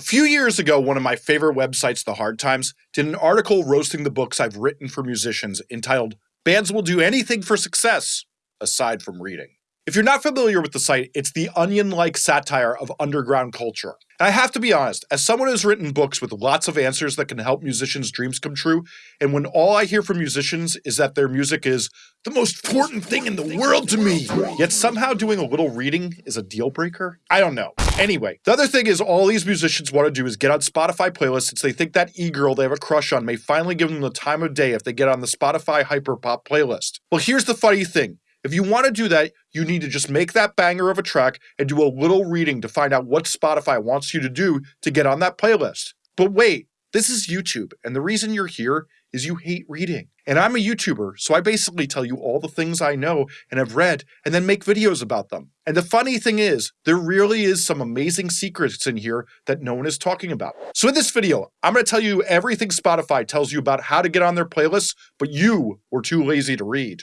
A few years ago, one of my favorite websites, The Hard Times, did an article roasting the books I've written for musicians entitled Bands Will Do Anything for Success, aside from reading. If you're not familiar with the site, it's the onion like satire of underground culture. And I have to be honest, as someone who's written books with lots of answers that can help musicians' dreams come true, and when all I hear from musicians is that their music is the most important thing in the world to me, yet somehow doing a little reading is a deal breaker, I don't know. Anyway, the other thing is all these musicians want to do is get on Spotify playlists since they think that e-girl they have a crush on may finally give them the time of day if they get on the Spotify Hyperpop playlist. Well, here's the funny thing. If you want to do that, you need to just make that banger of a track and do a little reading to find out what Spotify wants you to do to get on that playlist. But wait, this is YouTube, and the reason you're here is you hate reading. And I'm a YouTuber, so I basically tell you all the things I know and have read and then make videos about them. And the funny thing is, there really is some amazing secrets in here that no one is talking about. So in this video, I'm going to tell you everything Spotify tells you about how to get on their playlists, but you were too lazy to read.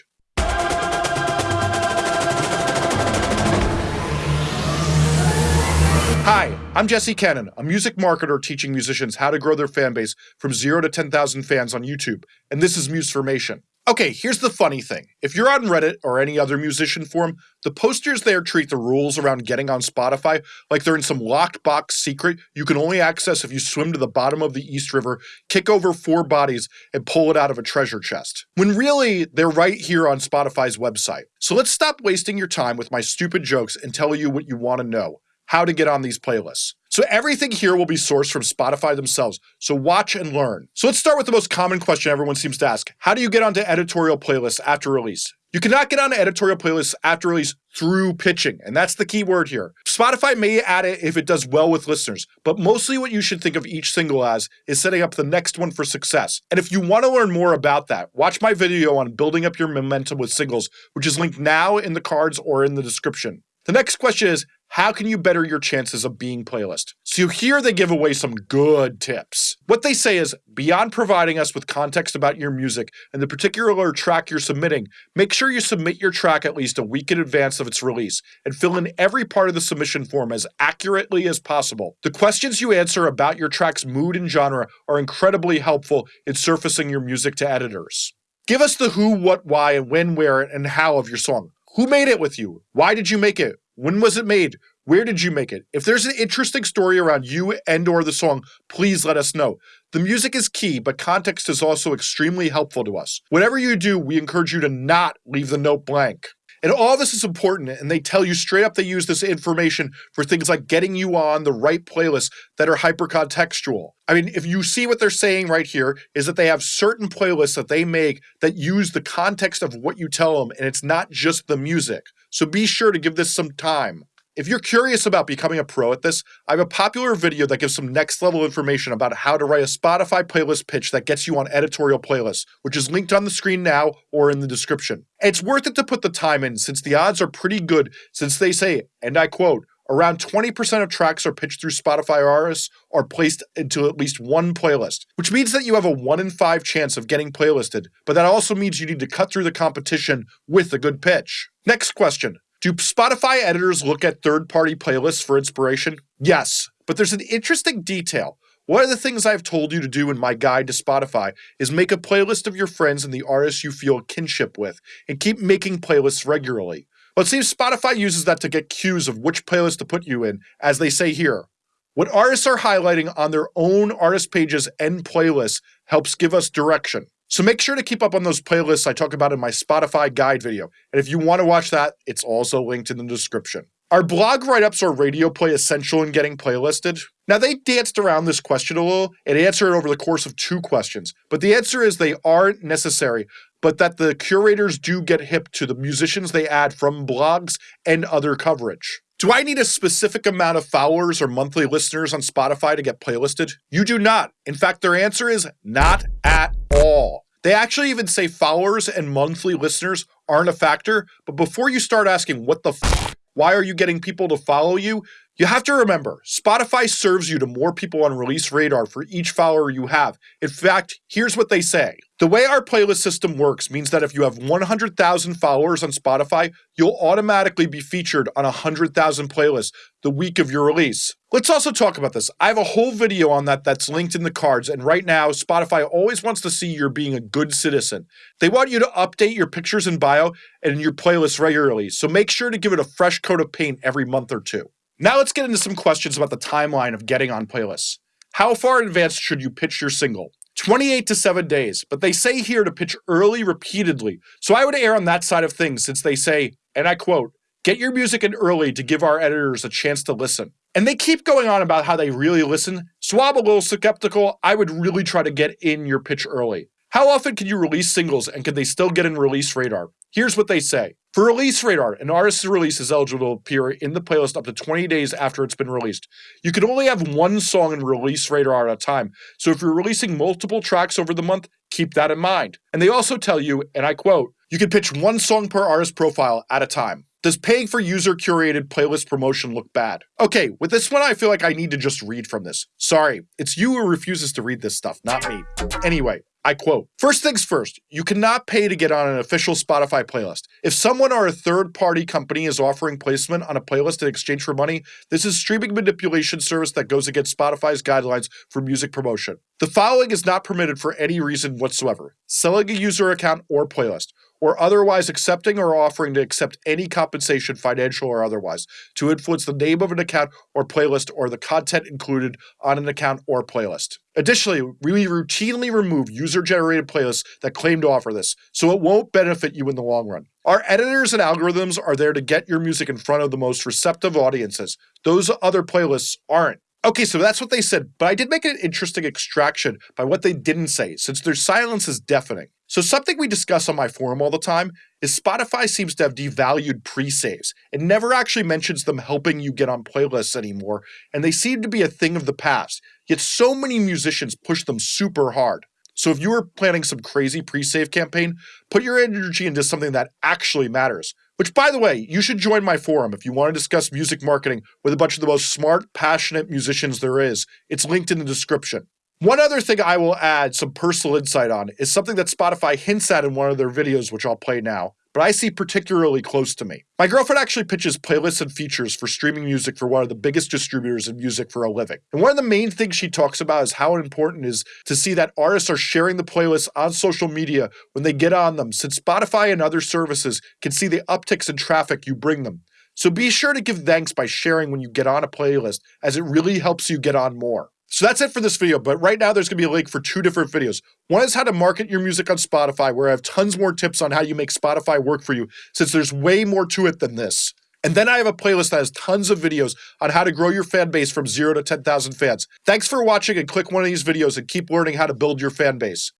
Hi, I'm Jesse Cannon, a music marketer teaching musicians how to grow their fan base from 0 to 10,000 fans on YouTube, and this is Musformation. Okay, here's the funny thing. If you're on Reddit or any other musician forum, the posters there treat the rules around getting on Spotify like they're in some locked box secret you can only access if you swim to the bottom of the East River, kick over four bodies, and pull it out of a treasure chest. When really, they're right here on Spotify's website. So let's stop wasting your time with my stupid jokes and tell you what you want to know how to get on these playlists. So everything here will be sourced from Spotify themselves, so watch and learn. So let's start with the most common question everyone seems to ask. How do you get onto editorial playlists after release? You cannot get onto editorial playlists after release through pitching, and that's the key word here. Spotify may add it if it does well with listeners, but mostly what you should think of each single as is setting up the next one for success. And if you want to learn more about that, watch my video on building up your momentum with singles, which is linked now in the cards or in the description. The next question is, how can you better your chances of being playlist? So here they give away some good tips. What they say is, beyond providing us with context about your music and the particular track you're submitting, make sure you submit your track at least a week in advance of its release and fill in every part of the submission form as accurately as possible. The questions you answer about your track's mood and genre are incredibly helpful in surfacing your music to editors. Give us the who, what, why, and when, where, and how of your song. Who made it with you? Why did you make it? When was it made? Where did you make it? If there's an interesting story around you and or the song, please let us know. The music is key, but context is also extremely helpful to us. Whatever you do, we encourage you to not leave the note blank. And all this is important, and they tell you straight up they use this information for things like getting you on the right playlists that are hypercontextual. I mean, if you see what they're saying right here, is that they have certain playlists that they make that use the context of what you tell them, and it's not just the music. So be sure to give this some time. If you're curious about becoming a pro at this, I have a popular video that gives some next level information about how to write a Spotify playlist pitch that gets you on editorial playlists, which is linked on the screen now or in the description. it's worth it to put the time in since the odds are pretty good since they say, and I quote, around 20% of tracks are pitched through Spotify artists are placed into at least one playlist, which means that you have a 1 in 5 chance of getting playlisted, but that also means you need to cut through the competition with a good pitch. Next question. Do Spotify editors look at third party playlists for inspiration? Yes, but there's an interesting detail. One of the things I've told you to do in my guide to Spotify is make a playlist of your friends and the artists you feel kinship with, and keep making playlists regularly. Well, it seems Spotify uses that to get cues of which playlist to put you in, as they say here. What artists are highlighting on their own artist pages and playlists helps give us direction. So make sure to keep up on those playlists I talk about in my Spotify guide video. And if you want to watch that, it's also linked in the description. Are blog write-ups or radio play essential in getting playlisted? Now they danced around this question a little and answered over the course of two questions, but the answer is they aren't necessary, but that the curators do get hip to the musicians they add from blogs and other coverage. Do I need a specific amount of followers or monthly listeners on Spotify to get playlisted? You do not. In fact, their answer is not at all. They actually even say followers and monthly listeners aren't a factor, but before you start asking what the f- why are you getting people to follow you, You have to remember, Spotify serves you to more people on release radar for each follower you have. In fact, here's what they say. The way our playlist system works means that if you have 100,000 followers on Spotify, you'll automatically be featured on 100,000 playlists the week of your release. Let's also talk about this. I have a whole video on that that's linked in the cards, and right now, Spotify always wants to see you're being a good citizen. They want you to update your pictures and bio and your playlist regularly, so make sure to give it a fresh coat of paint every month or two. Now let's get into some questions about the timeline of getting on playlists. How far in advance should you pitch your single? 28 to 7 days, but they say here to pitch early repeatedly. So I would err on that side of things since they say, and I quote, get your music in early to give our editors a chance to listen. And they keep going on about how they really listen. So I'm a little skeptical. I would really try to get in your pitch early. How often can you release singles and can they still get in release radar? Here's what they say. For release radar, an artist's release is eligible to appear in the playlist up to 20 days after it's been released. You can only have one song in release radar at a time, so if you're releasing multiple tracks over the month, keep that in mind. And they also tell you, and I quote, you can pitch one song per artist profile at a time. Does paying for user curated playlist promotion look bad? Okay, with this one, I feel like I need to just read from this. Sorry, it's you who refuses to read this stuff, not me. Anyway, I quote, first things first, you cannot pay to get on an official Spotify playlist. If someone or a third party company is offering placement on a playlist in exchange for money, this is streaming manipulation service that goes against Spotify's guidelines for music promotion. The following is not permitted for any reason whatsoever selling a user account or playlist or otherwise accepting or offering to accept any compensation, financial or otherwise, to influence the name of an account or playlist or the content included on an account or playlist. Additionally, we routinely remove user generated playlists that claim to offer this, so it won't benefit you in the long run. Our editors and algorithms are there to get your music in front of the most receptive audiences. Those other playlists aren't. Okay, so that's what they said, but I did make an interesting extraction by what they didn't say, since their silence is deafening. So, something we discuss on my forum all the time is Spotify seems to have devalued pre saves. It never actually mentions them helping you get on playlists anymore, and they seem to be a thing of the past. Yet, so many musicians push them super hard. So, if you are planning some crazy pre save campaign, put your energy into something that actually matters. Which, by the way, you should join my forum if you want to discuss music marketing with a bunch of the most smart, passionate musicians there is. It's linked in the description. One other thing I will add some personal insight on is something that Spotify hints at in one of their videos, which I'll play now, but I see particularly close to me. My girlfriend actually pitches playlists and features for streaming music for one of the biggest distributors of music for a living. And one of the main things she talks about is how important it is to see that artists are sharing the playlists on social media when they get on them, since Spotify and other services can see the upticks in traffic you bring them. So be sure to give thanks by sharing when you get on a playlist, as it really helps you get on more. So that's it for this video, but right now there's going to be a link for two different videos. One is how to market your music on Spotify, where I have tons more tips on how you make Spotify work for you, since there's way more to it than this. And then I have a playlist that has tons of videos on how to grow your fan base from 0 to 10,000 fans. Thanks for watching and click one of these videos and keep learning how to build your fan base.